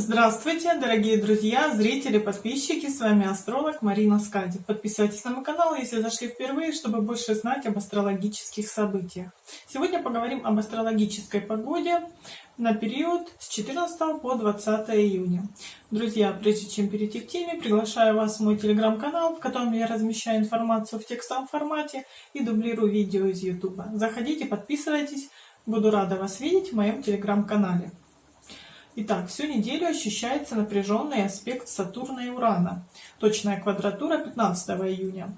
Здравствуйте, дорогие друзья, зрители, подписчики, с вами астролог Марина Скади. Подписывайтесь на мой канал, если зашли впервые, чтобы больше знать об астрологических событиях. Сегодня поговорим об астрологической погоде на период с 14 по 20 июня. Друзья, прежде чем перейти к теме, приглашаю вас в мой телеграм-канал, в котором я размещаю информацию в текстовом формате и дублирую видео из YouTube. Заходите, подписывайтесь, буду рада вас видеть в моем телеграм-канале. Итак, всю неделю ощущается напряженный аспект Сатурна и Урана, точная квадратура 15 июня,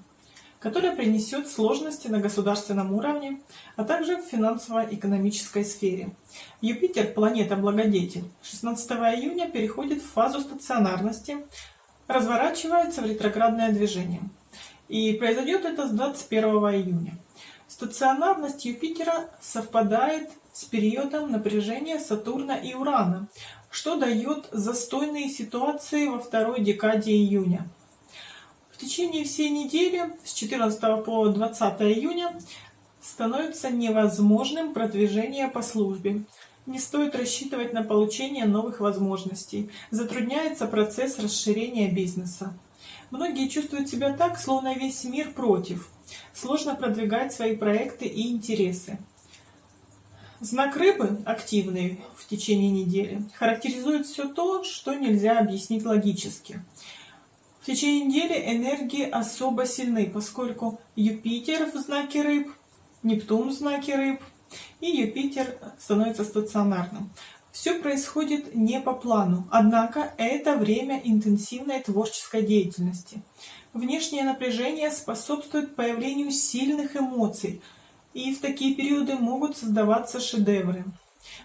которая принесет сложности на государственном уровне, а также в финансово-экономической сфере. Юпитер, планета-благодетель, 16 июня переходит в фазу стационарности, разворачивается в ретроградное движение. И произойдет это с 21 июня. Стационарность Юпитера совпадает с периодом напряжения Сатурна и Урана, что дает застойные ситуации во второй декаде июня. В течение всей недели с 14 по 20 июня становится невозможным продвижение по службе. Не стоит рассчитывать на получение новых возможностей. Затрудняется процесс расширения бизнеса. Многие чувствуют себя так, словно весь мир против. Сложно продвигать свои проекты и интересы. Знак рыбы, активный в течение недели, характеризует все то, что нельзя объяснить логически. В течение недели энергии особо сильны, поскольку Юпитер в знаке рыб, Нептун в знаке рыб, и Юпитер становится стационарным. Все происходит не по плану, однако это время интенсивной творческой деятельности. Внешнее напряжение способствует появлению сильных эмоций – и в такие периоды могут создаваться шедевры.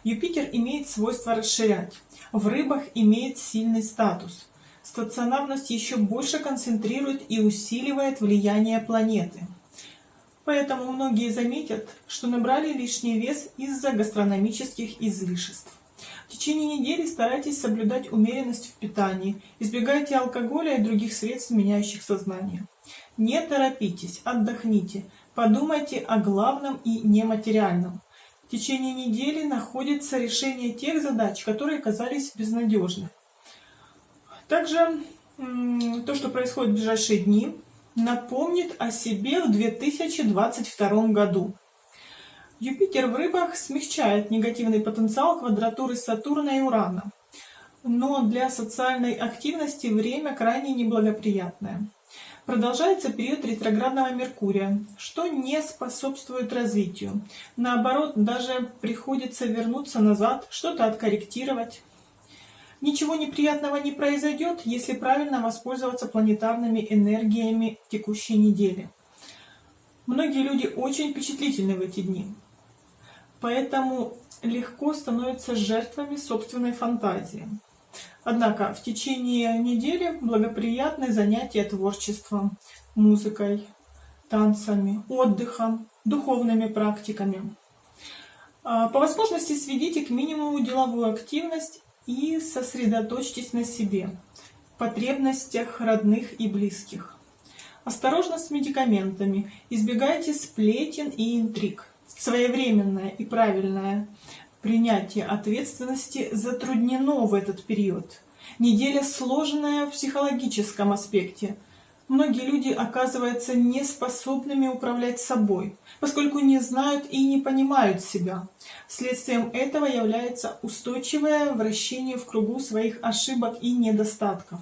Юпитер имеет свойство расширять. В рыбах имеет сильный статус. Стационарность еще больше концентрирует и усиливает влияние планеты. Поэтому многие заметят, что набрали лишний вес из-за гастрономических излишеств. В течение недели старайтесь соблюдать умеренность в питании, избегайте алкоголя и других средств, меняющих сознание. Не торопитесь, отдохните, Подумайте о главном и нематериальном. В течение недели находится решение тех задач, которые казались безнадежны. Также то, что происходит в ближайшие дни, напомнит о себе в 2022 году. Юпитер в рыбах смягчает негативный потенциал квадратуры Сатурна и Урана. Но для социальной активности время крайне неблагоприятное. Продолжается период ретроградного Меркурия, что не способствует развитию. Наоборот, даже приходится вернуться назад, что-то откорректировать. Ничего неприятного не произойдет, если правильно воспользоваться планетарными энергиями текущей недели. Многие люди очень впечатлительны в эти дни, поэтому легко становятся жертвами собственной фантазии. Однако в течение недели благоприятны занятия творчеством, музыкой, танцами, отдыхом, духовными практиками. А, по возможности сведите к минимуму деловую активность и сосредоточьтесь на себе, потребностях родных и близких. Осторожно с медикаментами, избегайте сплетен и интриг. Своевременное и правильное Принятие ответственности затруднено в этот период. Неделя сложная в психологическом аспекте. Многие люди оказываются неспособными управлять собой, поскольку не знают и не понимают себя. Следствием этого является устойчивое вращение в кругу своих ошибок и недостатков.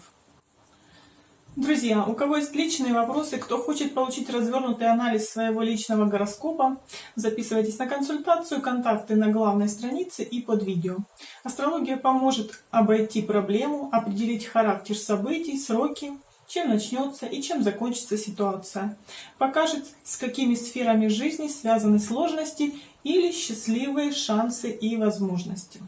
Друзья, у кого есть личные вопросы, кто хочет получить развернутый анализ своего личного гороскопа, записывайтесь на консультацию, контакты на главной странице и под видео. Астрология поможет обойти проблему, определить характер событий, сроки, чем начнется и чем закончится ситуация. Покажет, с какими сферами жизни связаны сложности или счастливые шансы и возможности.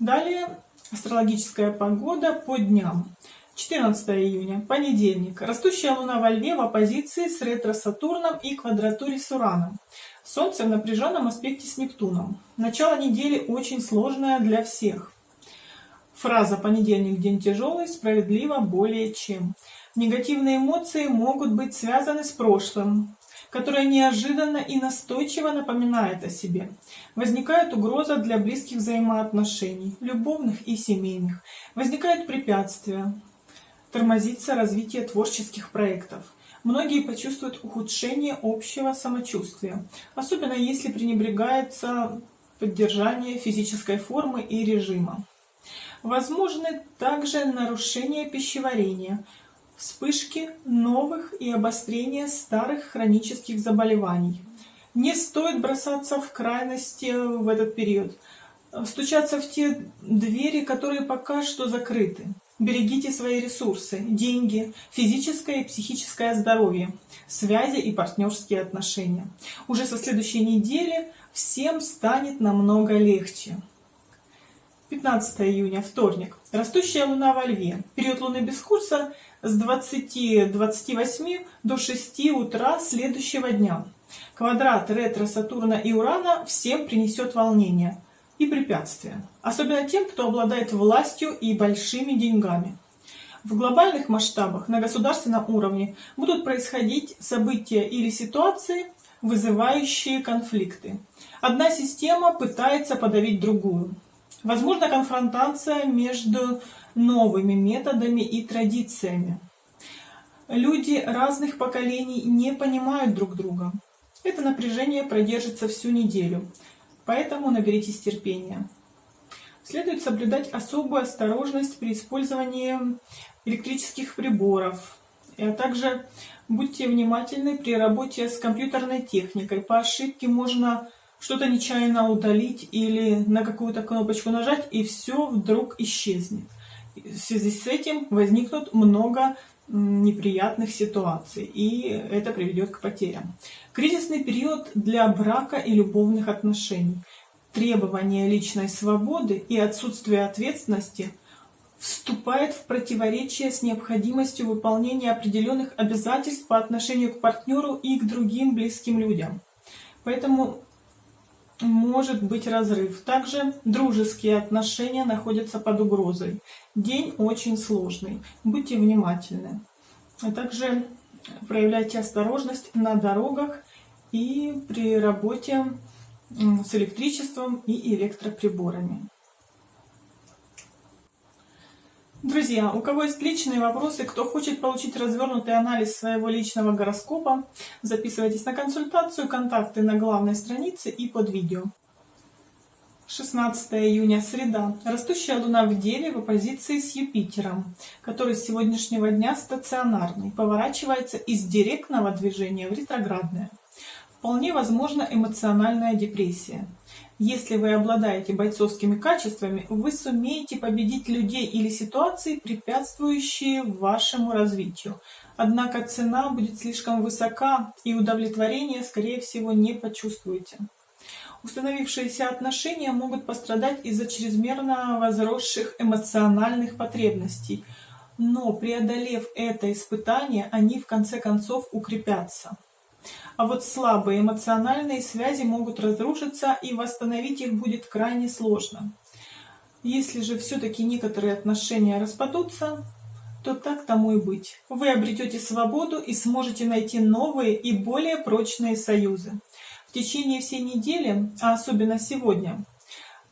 Далее астрологическая погода по дням. 14 июня, понедельник. Растущая Луна во Льве в оппозиции с ретро-Сатурном и квадратуре с Ураном. Солнце в напряженном аспекте с Нептуном. Начало недели очень сложное для всех. Фраза «понедельник – день тяжелый» справедлива более чем. Негативные эмоции могут быть связаны с прошлым, которая неожиданно и настойчиво напоминает о себе. Возникает угроза для близких взаимоотношений, любовных и семейных. Возникают препятствия. Тормозится развитие творческих проектов. Многие почувствуют ухудшение общего самочувствия, особенно если пренебрегается поддержание физической формы и режима. Возможны также нарушения пищеварения, вспышки новых и обострения старых хронических заболеваний. Не стоит бросаться в крайности в этот период, стучаться в те двери, которые пока что закрыты. Берегите свои ресурсы, деньги, физическое и психическое здоровье, связи и партнерские отношения. Уже со следующей недели всем станет намного легче. 15 июня, вторник. Растущая луна во льве. Период луны без курса с 20-28 до 6 утра следующего дня. Квадрат ретро Сатурна и Урана всем принесет волнение и препятствия. Особенно тем, кто обладает властью и большими деньгами. В глобальных масштабах на государственном уровне будут происходить события или ситуации, вызывающие конфликты. Одна система пытается подавить другую. Возможна конфронтация между новыми методами и традициями. Люди разных поколений не понимают друг друга. Это напряжение продержится всю неделю, поэтому наберитесь терпения. Следует соблюдать особую осторожность при использовании электрических приборов, а также будьте внимательны при работе с компьютерной техникой. По ошибке можно что-то нечаянно удалить или на какую-то кнопочку нажать, и все вдруг исчезнет. В связи с этим возникнут много неприятных ситуаций, и это приведет к потерям. Кризисный период для брака и любовных отношений. Требование личной свободы и отсутствие ответственности вступает в противоречие с необходимостью выполнения определенных обязательств по отношению к партнеру и к другим близким людям. Поэтому может быть разрыв. Также дружеские отношения находятся под угрозой. День очень сложный. Будьте внимательны. А также проявляйте осторожность на дорогах и при работе с электричеством и электроприборами. Друзья, у кого есть личные вопросы, кто хочет получить развернутый анализ своего личного гороскопа, записывайтесь на консультацию, контакты на главной странице и под видео. 16 июня, среда. Растущая Луна в Деве в оппозиции с Юпитером, который с сегодняшнего дня стационарный, поворачивается из директного движения в ретроградное. Вполне возможна эмоциональная депрессия. Если вы обладаете бойцовскими качествами, вы сумеете победить людей или ситуации, препятствующие вашему развитию. Однако цена будет слишком высока, и удовлетворения, скорее всего, не почувствуете. Установившиеся отношения могут пострадать из-за чрезмерно возросших эмоциональных потребностей, но преодолев это испытание, они в конце концов укрепятся. А вот слабые эмоциональные связи могут разрушиться, и восстановить их будет крайне сложно. Если же все-таки некоторые отношения распадутся, то так тому и быть. Вы обретете свободу и сможете найти новые и более прочные союзы. В течение всей недели, а особенно сегодня,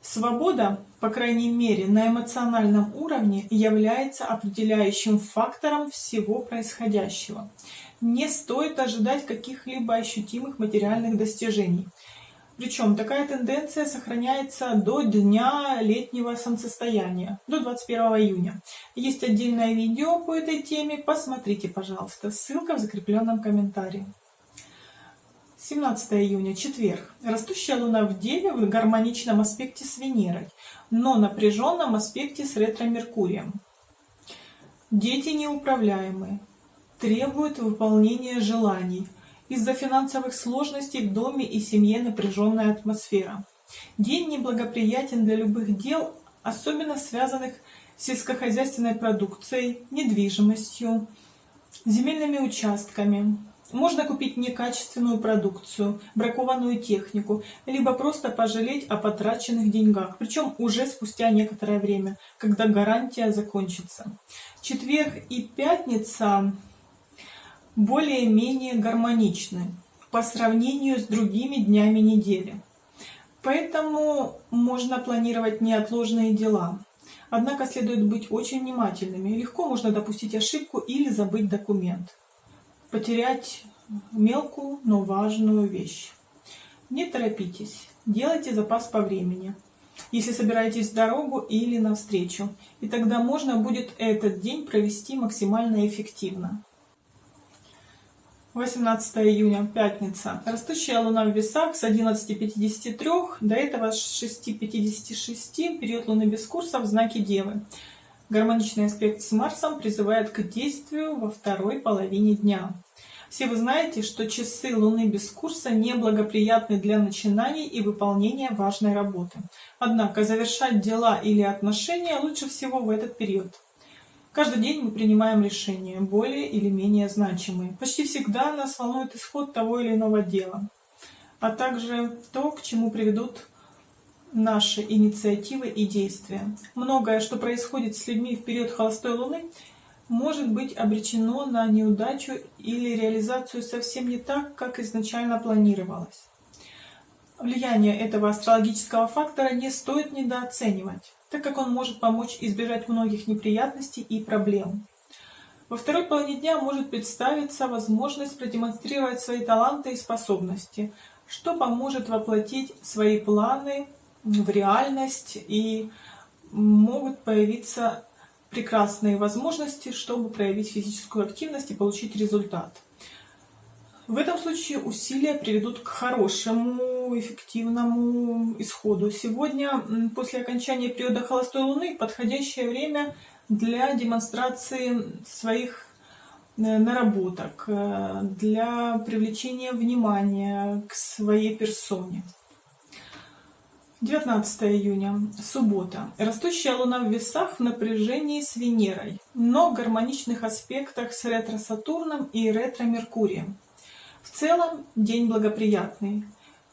свобода, по крайней мере на эмоциональном уровне, является определяющим фактором всего происходящего не стоит ожидать каких-либо ощутимых материальных достижений. Причем такая тенденция сохраняется до дня летнего солнцестояния, до 21 июня. Есть отдельное видео по этой теме, посмотрите, пожалуйста, ссылка в закрепленном комментарии. 17 июня, четверг. Растущая Луна в Деве в гармоничном аспекте с Венерой, но напряженном аспекте с ретро-Меркурием. Дети неуправляемые требует выполнения желаний. Из-за финансовых сложностей в доме и семье напряженная атмосфера. День неблагоприятен для любых дел, особенно связанных с сельскохозяйственной продукцией, недвижимостью, земельными участками. Можно купить некачественную продукцию, бракованную технику, либо просто пожалеть о потраченных деньгах, причем уже спустя некоторое время, когда гарантия закончится. Четверг и пятница более-менее гармоничны. по сравнению с другими днями недели. Поэтому можно планировать неотложные дела. Однако следует быть очень внимательными. Легко можно допустить ошибку или забыть документ. Потерять мелкую, но важную вещь. Не торопитесь, делайте запас по времени, если собираетесь в дорогу или навстречу, и тогда можно будет этот день провести максимально эффективно. 18 июня, пятница. Растущая луна в весах с 11.53 до этого с 6.56, период луны без курса в знаке Девы. Гармоничный аспект с Марсом призывает к действию во второй половине дня. Все вы знаете, что часы Луны без курса неблагоприятны для начинаний и выполнения важной работы. Однако завершать дела или отношения лучше всего в этот период. Каждый день мы принимаем решения, более или менее значимые. Почти всегда нас волнует исход того или иного дела, а также то, к чему приведут наши инициативы и действия. Многое, что происходит с людьми в период холостой луны, может быть обречено на неудачу или реализацию совсем не так, как изначально планировалось. Влияние этого астрологического фактора не стоит недооценивать, так как он может помочь избежать многих неприятностей и проблем. Во второй половине дня может представиться возможность продемонстрировать свои таланты и способности, что поможет воплотить свои планы в реальность и могут появиться прекрасные возможности, чтобы проявить физическую активность и получить результат. В этом случае усилия приведут к хорошему, эффективному исходу. Сегодня, после окончания периода холостой луны, подходящее время для демонстрации своих э, наработок, э, для привлечения внимания к своей персоне. 19 июня, суббота. Растущая луна в весах в напряжении с Венерой, но в гармоничных аспектах с ретро-Сатурном и ретро-Меркурием. В целом день благоприятный,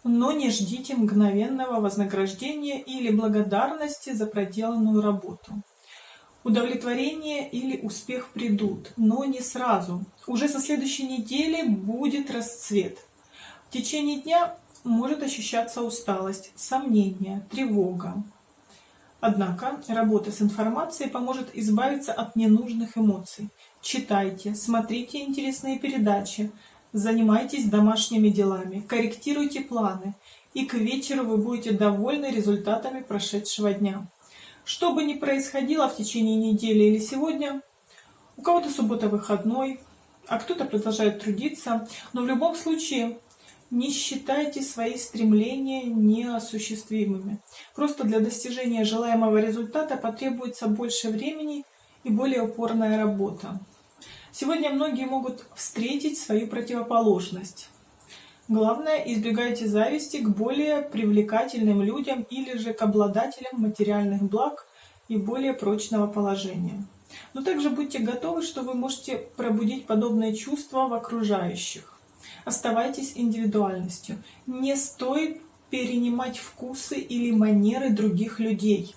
но не ждите мгновенного вознаграждения или благодарности за проделанную работу. Удовлетворение или успех придут, но не сразу. Уже со следующей недели будет расцвет. В течение дня может ощущаться усталость, сомнение, тревога. Однако работа с информацией поможет избавиться от ненужных эмоций. Читайте, смотрите интересные передачи, занимайтесь домашними делами, корректируйте планы, и к вечеру вы будете довольны результатами прошедшего дня. Что бы ни происходило в течение недели или сегодня, у кого-то суббота выходной, а кто-то продолжает трудиться, но в любом случае не считайте свои стремления неосуществимыми. Просто для достижения желаемого результата потребуется больше времени и более упорная работа. Сегодня многие могут встретить свою противоположность. Главное, избегайте зависти к более привлекательным людям или же к обладателям материальных благ и более прочного положения. Но также будьте готовы, что вы можете пробудить подобные чувства в окружающих. Оставайтесь индивидуальностью. Не стоит перенимать вкусы или манеры других людей.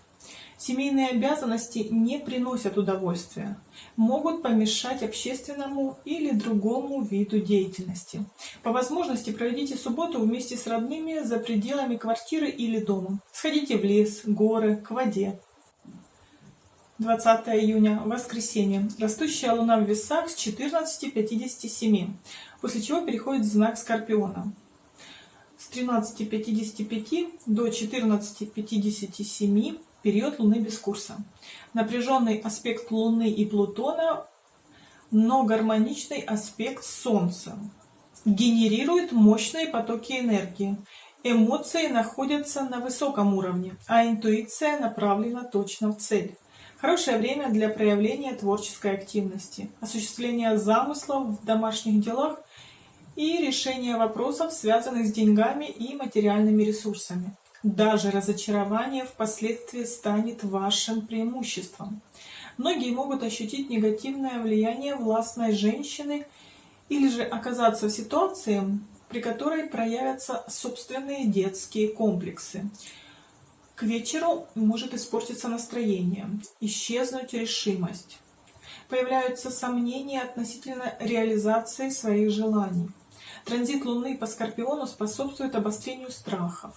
Семейные обязанности не приносят удовольствия, могут помешать общественному или другому виду деятельности. По возможности проведите субботу вместе с родными за пределами квартиры или дома. Сходите в лес, горы, к воде. 20 июня, воскресенье. Растущая луна в весах с 14.57 после чего переходит в знак Скорпиона. С 13.55 до 14.57 период Луны без курса. Напряженный аспект Луны и Плутона, но гармоничный аспект Солнца. Генерирует мощные потоки энергии. Эмоции находятся на высоком уровне, а интуиция направлена точно в цель. Хорошее время для проявления творческой активности, осуществления замыслов в домашних делах и решения вопросов, связанных с деньгами и материальными ресурсами. Даже разочарование впоследствии станет вашим преимуществом. Многие могут ощутить негативное влияние властной женщины или же оказаться в ситуации, при которой проявятся собственные детские комплексы. К вечеру может испортиться настроение, исчезнуть решимость. Появляются сомнения относительно реализации своих желаний. Транзит Луны по Скорпиону способствует обострению страхов.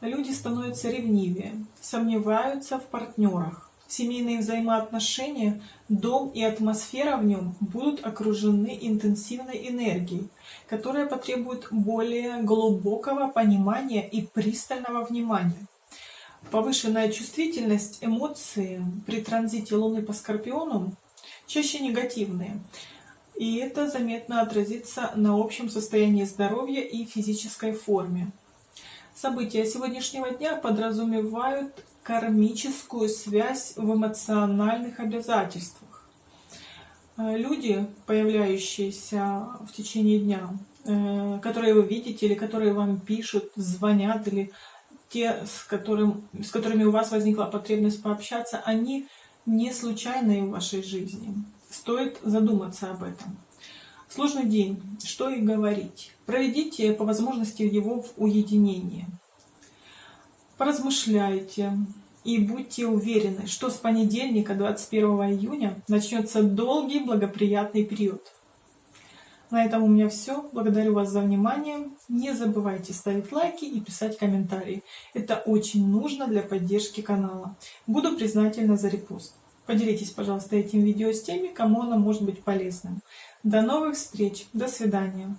Люди становятся ревнивее, сомневаются в партнерах. Семейные взаимоотношения, дом и атмосфера в нем будут окружены интенсивной энергией, которая потребует более глубокого понимания и пристального внимания. Повышенная чувствительность, эмоции при транзите Луны по Скорпиону чаще негативные. И это заметно отразится на общем состоянии здоровья и физической форме. События сегодняшнего дня подразумевают кармическую связь в эмоциональных обязательствах. Э, люди, появляющиеся в течение дня, э, которые вы видите или которые вам пишут, звонят или те, с, которым, с которыми у вас возникла потребность пообщаться, они не случайные в вашей жизни. Стоит задуматься об этом. Сложный день, что и говорить. Проведите по возможности его в уединении. Поразмышляйте и будьте уверены, что с понедельника 21 июня начнется долгий благоприятный период. На этом у меня все. Благодарю вас за внимание. Не забывайте ставить лайки и писать комментарии. Это очень нужно для поддержки канала. Буду признательна за репост. Поделитесь, пожалуйста, этим видео с теми, кому оно может быть полезным. До новых встреч. До свидания.